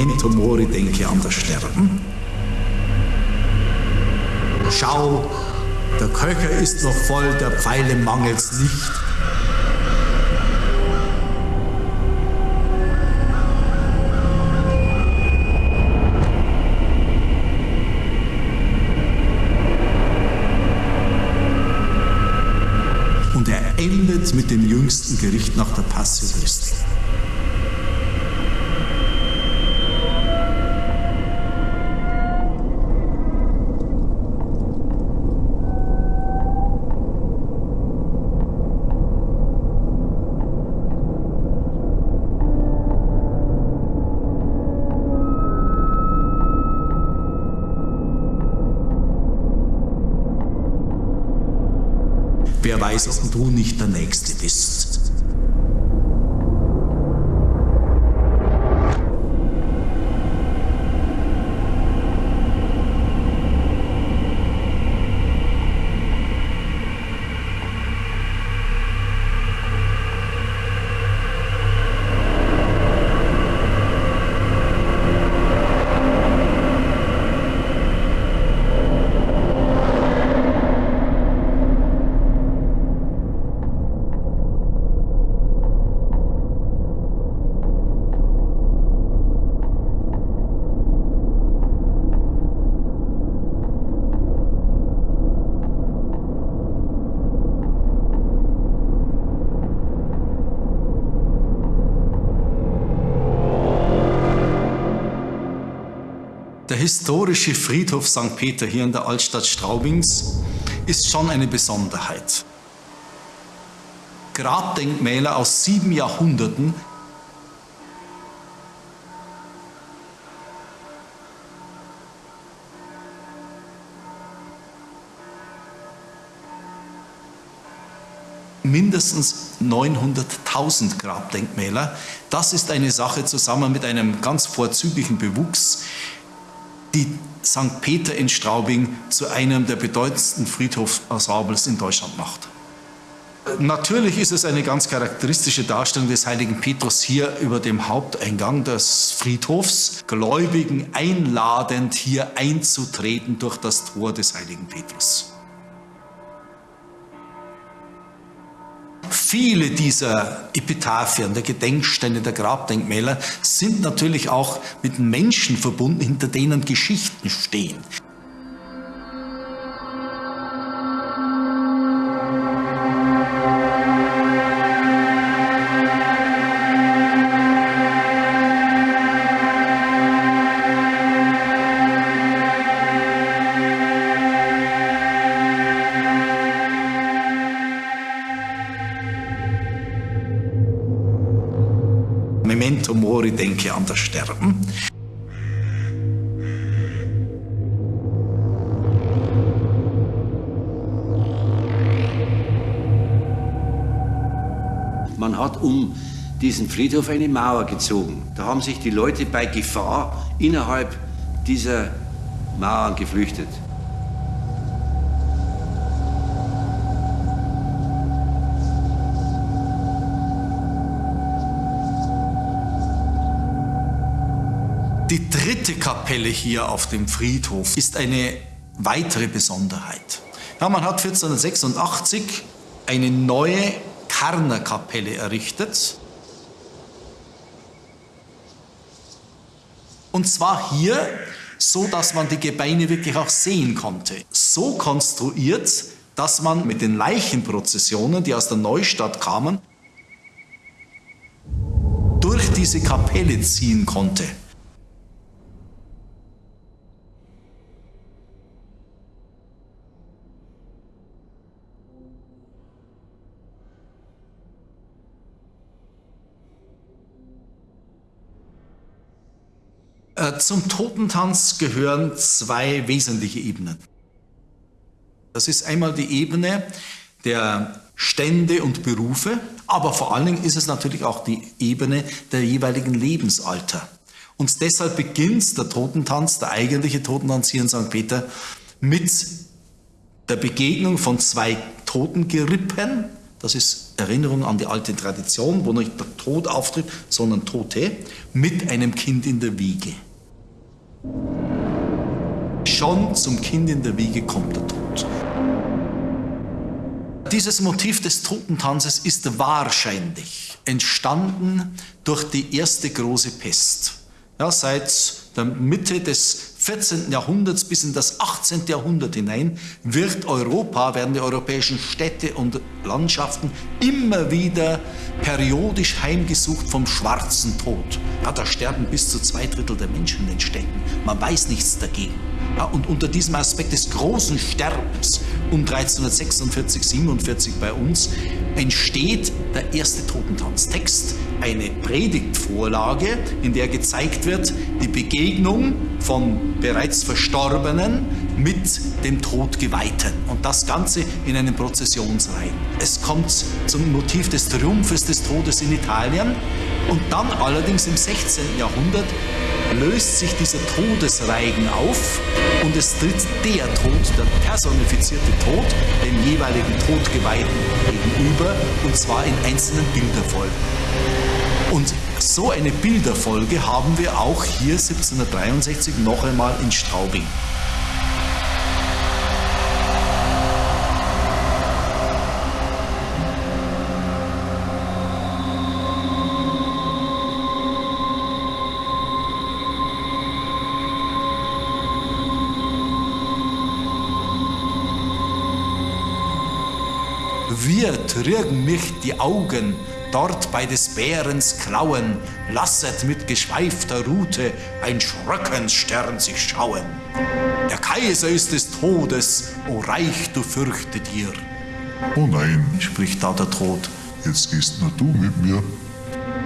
Memento Mori, denke an das Sterben. Schau, der Köcher ist noch voll, der Pfeile mangelt's nicht. Und er endet mit dem jüngsten Gericht nach der Passio Christi. Wer weiß, ob du nicht der Nächste bist. Der historische Friedhof St. Peter hier in der Altstadt Straubings ist schon eine Besonderheit. Grabdenkmäler aus sieben Jahrhunderten mindestens 900.000 Grabdenkmäler. Das ist eine Sache zusammen mit einem ganz vorzüglichen Bewuchs, die St. Peter in Straubing zu einem der bedeutendsten Friedhofsensembles in Deutschland macht. Natürlich ist es eine ganz charakteristische Darstellung des heiligen Petrus hier über dem Haupteingang des Friedhofs, Gläubigen einladend hier einzutreten durch das Tor des heiligen Petrus. Viele dieser Epitaphien, der Gedenksteine, der Grabdenkmäler sind natürlich auch mit Menschen verbunden, hinter denen Geschichten stehen. Denke an das Sterben. Man hat um diesen Friedhof eine Mauer gezogen. Da haben sich die Leute bei Gefahr innerhalb dieser Mauern geflüchtet. Die dritte Kapelle hier auf dem Friedhof ist eine weitere Besonderheit. Ja, man hat 1486 eine neue Karnerkapelle errichtet. Und zwar hier, so dass man die Gebeine wirklich auch sehen konnte. So konstruiert, dass man mit den Leichenprozessionen, die aus der Neustadt kamen, durch diese Kapelle ziehen konnte. Äh, zum Totentanz gehören zwei wesentliche Ebenen. Das ist einmal die Ebene der Stände und Berufe, aber vor allen Dingen ist es natürlich auch die Ebene der jeweiligen Lebensalter. Und deshalb beginnt der Totentanz, der eigentliche Totentanz hier in St. Peter, mit der Begegnung von zwei Totengerippen, das ist Erinnerung an die alte Tradition, wo nicht der Tod auftritt, sondern Tote, mit einem Kind in der Wiege. Schon zum Kind in der Wiege kommt der Tod. Dieses Motiv des Totentanzes ist wahrscheinlich entstanden durch die erste große Pest. Ja, seit der Mitte des 14. Jahrhunderts bis in das 18. Jahrhundert hinein wird Europa, werden die europäischen Städte und Landschaften immer wieder periodisch heimgesucht vom schwarzen Tod. Ja, da sterben bis zu zwei Drittel der Menschen in den Städten. Man weiß nichts dagegen. Ja, und unter diesem Aspekt des großen Sterbens um 1346, 47 bei uns entsteht der erste Totentanztext, eine Predigtvorlage, in der gezeigt wird, die Begegnung von bereits Verstorbenen mit dem Todgeweihten. Und das Ganze in einem Prozessionsreihen. Es kommt zum Motiv des Triumphes des Todes in Italien und dann allerdings im 16. Jahrhundert löst sich dieser Todesreigen auf und es tritt der Tod, der personifizierte Tod, dem jeweiligen Todgeweihten gegenüber und zwar in einzelnen Bilderfolgen. Und so eine Bilderfolge haben wir auch hier 1763 noch einmal in Straubing. Wir trügen mich die Augen, dort bei des Bärens Klauen, lasset mit geschweifter Rute ein Schröckensstern sich schauen. Der Kaiser ist des Todes, o Reich, du fürchte dir. Oh nein, spricht da der Tod. Jetzt gehst nur du mit mir.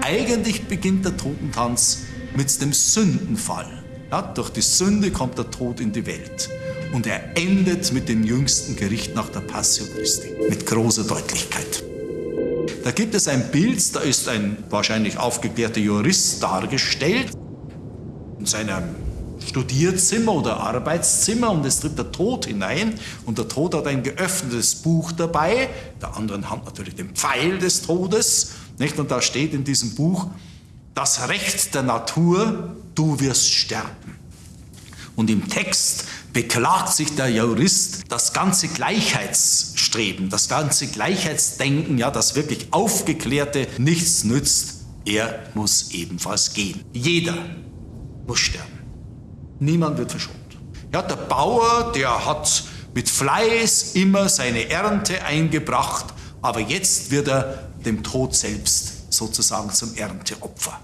Eigentlich beginnt der Totentanz mit dem Sündenfall. Ja, durch die Sünde kommt der Tod in die Welt und er endet mit dem jüngsten Gericht nach der Passio Christi mit großer Deutlichkeit. Da gibt es ein Bild, da ist ein wahrscheinlich aufgeklärter Jurist dargestellt in seinem Studierzimmer oder Arbeitszimmer und es tritt der Tod hinein und der Tod hat ein geöffnetes Buch dabei, der anderen Hand natürlich den Pfeil des Todes, nicht? Und da steht in diesem Buch, das Recht der Natur, du wirst sterben. Und im Text beklagt sich der Jurist das ganze Gleichheitsstreben, das ganze Gleichheitsdenken, ja, das wirklich Aufgeklärte nichts nützt. Er muss ebenfalls gehen. Jeder muss sterben. Niemand wird verschont. Ja, der Bauer, der hat mit Fleiß immer seine Ernte eingebracht, aber jetzt wird er dem Tod selbst sozusagen zum Ernteopfer.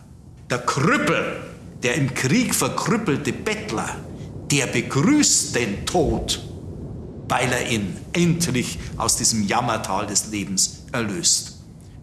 Der Krüppel, der im Krieg verkrüppelte Bettler, der begrüßt den Tod, weil er ihn endlich aus diesem Jammertal des Lebens erlöst.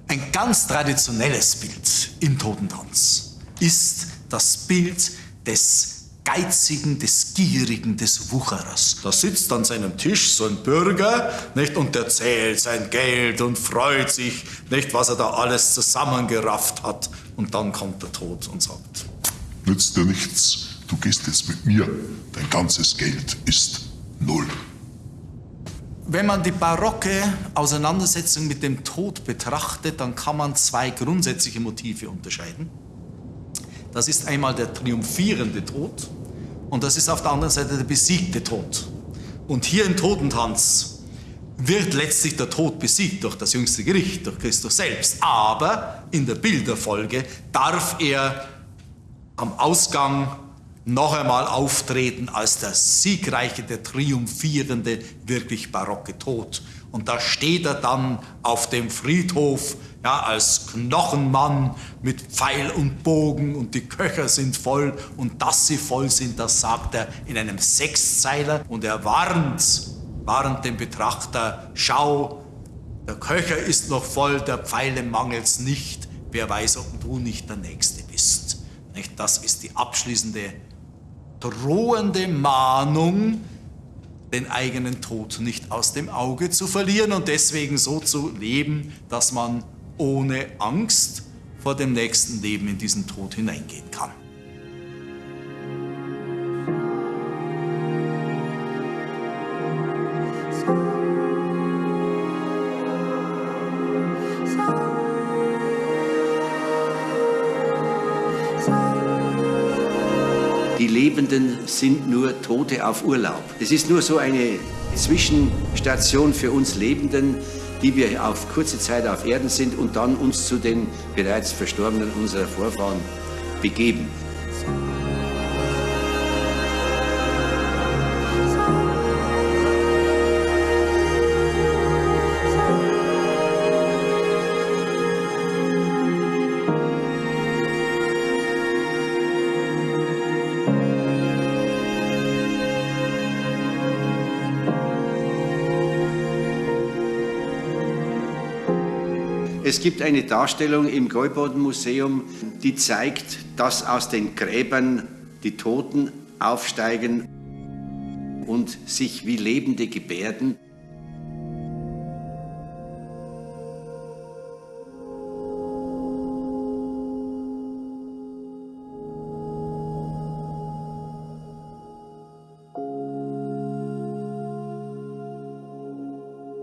Ein ganz traditionelles Bild im Totentanz ist das Bild des Geizigen, des Gierigen, des Wucherers. Da sitzt an seinem Tisch so ein Bürger nicht, und der zählt sein Geld und freut sich, nicht, was er da alles zusammengerafft hat. Und dann kommt der Tod und sagt, Nützt dir nichts, du gehst jetzt mit mir, dein ganzes Geld ist null. Wenn man die barocke Auseinandersetzung mit dem Tod betrachtet, dann kann man zwei grundsätzliche Motive unterscheiden. Das ist einmal der triumphierende Tod und das ist auf der anderen Seite der besiegte Tod. Und hier im Totentanz wird letztlich der Tod besiegt durch das jüngste Gericht, durch Christus selbst. Aber in der Bilderfolge darf er am Ausgang noch einmal auftreten als der siegreiche, der triumphierende, wirklich barocke Tod. Und da steht er dann auf dem Friedhof ja, als Knochenmann mit Pfeil und Bogen und die Köcher sind voll und dass sie voll sind, das sagt er in einem Sechszeiler und er warnt, warnt den Betrachter, schau, der Köcher ist noch voll, der Pfeile mangelt's nicht, wer weiß, ob du nicht der Nächste bist. Das ist die abschließende drohende Mahnung, den eigenen Tod nicht aus dem Auge zu verlieren und deswegen so zu leben, dass man ohne Angst vor dem nächsten Leben in diesen Tod hineingehen kann. Die Lebenden sind nur Tote auf Urlaub. Es ist nur so eine Zwischenstation für uns Lebenden, die wir auf kurze Zeit auf Erden sind und dann uns zu den bereits Verstorbenen unserer Vorfahren begeben. Es gibt eine Darstellung im Gäuboden-Museum, die zeigt, dass aus den Gräbern die Toten aufsteigen und sich wie Lebende gebärden.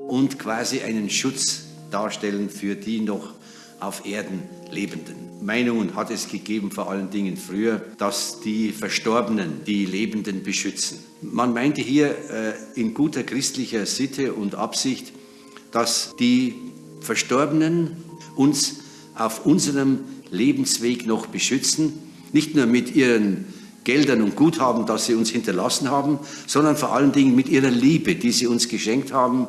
und quasi einen Schutz darstellen für die noch auf Erden Lebenden. Meinungen hat es gegeben, vor allen Dingen früher, dass die Verstorbenen die Lebenden beschützen. Man meinte hier äh, in guter christlicher Sitte und Absicht, dass die Verstorbenen uns auf unserem Lebensweg noch beschützen, nicht nur mit ihren Geldern und Guthaben, das sie uns hinterlassen haben, sondern vor allen Dingen mit ihrer Liebe, die sie uns geschenkt haben